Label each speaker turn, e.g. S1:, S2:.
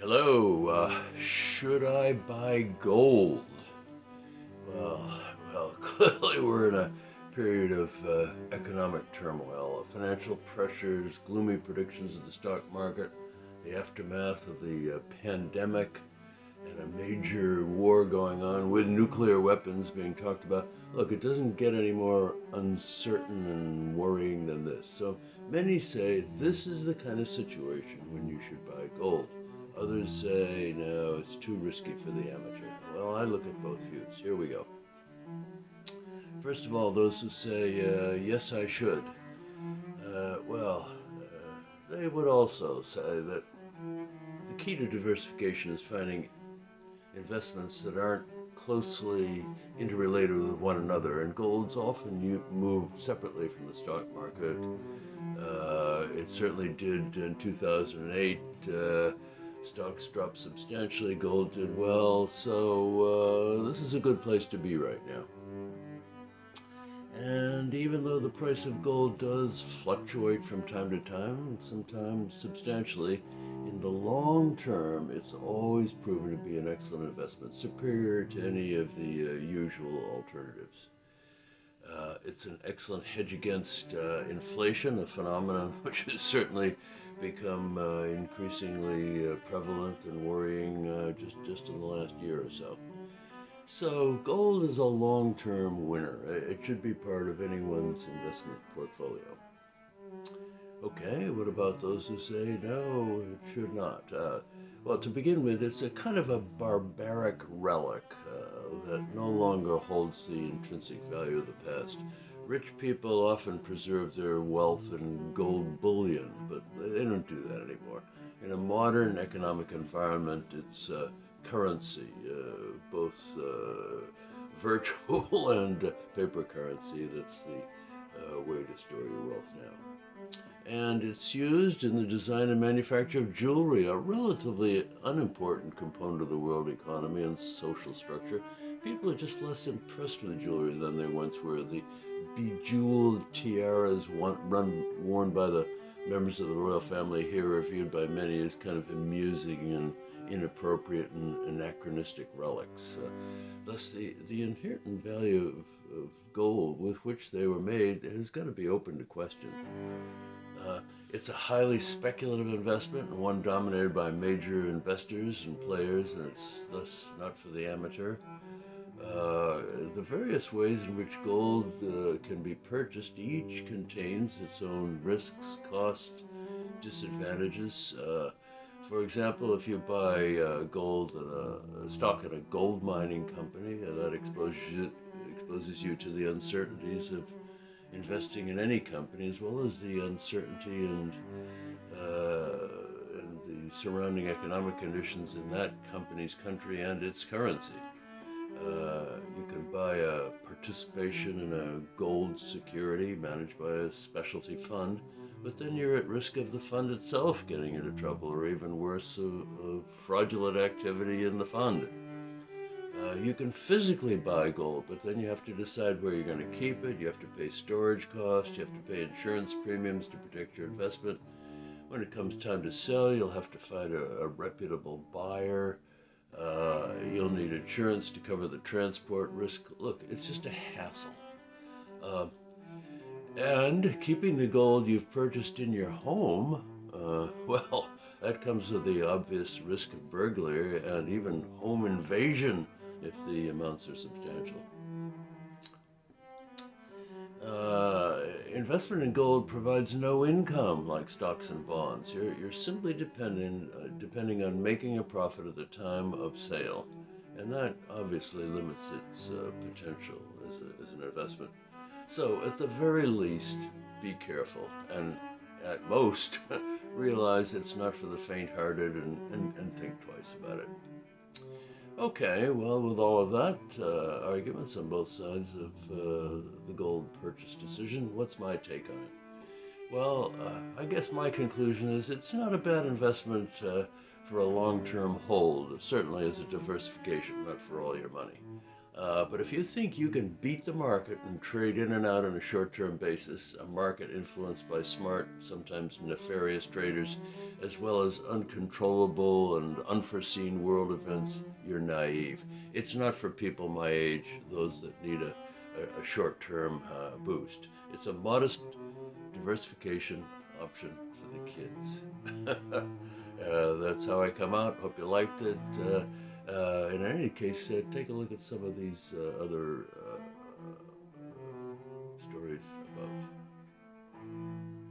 S1: Hello, uh, should I buy gold? Well, well, clearly we're in a period of uh, economic turmoil, financial pressures, gloomy predictions of the stock market, the aftermath of the uh, pandemic, and a major war going on with nuclear weapons being talked about. Look, it doesn't get any more uncertain and worrying than this. So many say this is the kind of situation when you should buy gold. Others say, no, it's too risky for the amateur. Well, I look at both views. Here we go. First of all, those who say, uh, yes, I should. Uh, well, uh, they would also say that the key to diversification is finding investments that aren't closely interrelated with one another, and gold's often moved separately from the stock market. Uh, it certainly did in 2008. Uh, Stocks dropped substantially, gold did well, so uh, this is a good place to be right now. And even though the price of gold does fluctuate from time to time, sometimes substantially, in the long term, it's always proven to be an excellent investment, superior to any of the uh, usual alternatives. Uh, it's an excellent hedge against uh, inflation, a phenomenon which has certainly become uh, increasingly uh, prevalent and worrying uh, just, just in the last year or so. So gold is a long-term winner. It should be part of anyone's investment portfolio. Okay, what about those who say no, it should not? Well, to begin with, it's a kind of a barbaric relic uh, that no longer holds the intrinsic value of the past. Rich people often preserve their wealth in gold bullion, but they don't do that anymore. In a modern economic environment, it's uh, currency, uh, both uh, virtual and paper currency. That's the uh, way to store your wealth now. And it's used in the design and manufacture of jewelry, a relatively unimportant component of the world economy and social structure. People are just less impressed with jewelry than they once were. The bejeweled tiaras run, worn by the members of the royal family here are viewed by many as kind of amusing and inappropriate and anachronistic relics. Uh, thus, the, the inherent value of, of, gold with which they were made has got to be open to question. Uh, it's a highly speculative investment and one dominated by major investors and players, and it's thus not for the amateur. Uh, the various ways in which gold uh, can be purchased each contains its own risks, costs, disadvantages. Uh, for example, if you buy uh, gold a, a, stock at a gold mining company, uh, that exposes you, exposes you to the uncertainties of investing in any company, as well as the uncertainty and, and the surrounding economic conditions in that company's country and its currency. Uh, you can buy a participation in a gold security managed by a specialty fund, but then you're at risk of the fund itself getting into trouble, or even worse, fraudulent activity in the fund. Uh, you can physically buy gold, but then you have to decide where you're going to keep it. You have to pay storage costs. You have to pay insurance premiums to protect your investment. When it comes time to sell, you'll have to find a, a reputable buyer. Uh, you'll need insurance to cover the transport risk. Look, it's just a hassle. Uh, and keeping the gold you've purchased in your home, uh, well, that comes with the obvious risk of burglary and even home invasion if the amounts are substantial. Uh, investment in gold provides no income like stocks and bonds. You're, you're simply depending, uh, depending on making a profit at the time of sale. And that obviously limits its uh, potential as, a, as an investment. So, at the very least, be careful. And at most, realize it's not for the faint hearted and, and, and think twice about it. Okay, well, with all of that uh, arguments on both sides of uh, the gold purchase decision, what's my take on it? Well, uh, I guess my conclusion is it's not a bad investment uh, for a long term hold, certainly as a diversification, not for all your money. Uh, but if you think you can beat the market and trade in and out on a short term basis, a market influenced by smart, sometimes nefarious traders, as well as uncontrollable and unforeseen world events, you're naive. It's not for people my age, those that need a, a, a short term uh, boost. It's a modest diversification option for the kids. uh, that's how I come out. Hope you liked it. Uh, uh, in any case, uh, take a look at some of these uh, other uh, stories above.